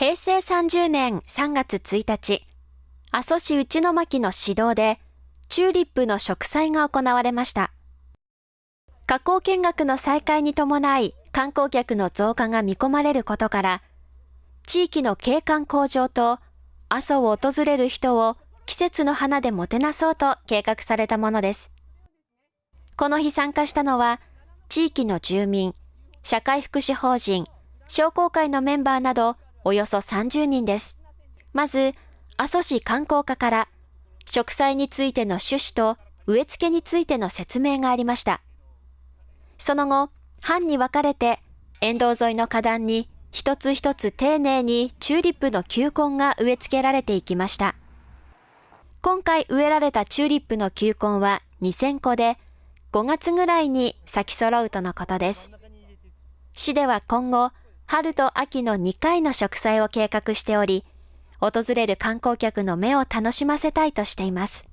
平成30年3月1日、阿蘇市内巻の指導で、チューリップの植栽が行われました。加工見学の再開に伴い、観光客の増加が見込まれることから、地域の景観向上と、阿蘇を訪れる人を季節の花でもてなそうと計画されたものです。この日参加したのは、地域の住民、社会福祉法人、商工会のメンバーなどおよそ30人です。まず、阿蘇市観光課から、植栽についての趣旨と植え付けについての説明がありました。その後、班に分かれて、沿道沿いの花壇に一つ一つ丁寧にチューリップの球根が植え付けられていきました。今回植えられたチューリップの球根は2000個で、5月ぐらいに咲き揃うとのことです。市では今後、春と秋の2回の植栽を計画しており、訪れる観光客の目を楽しませたいとしています。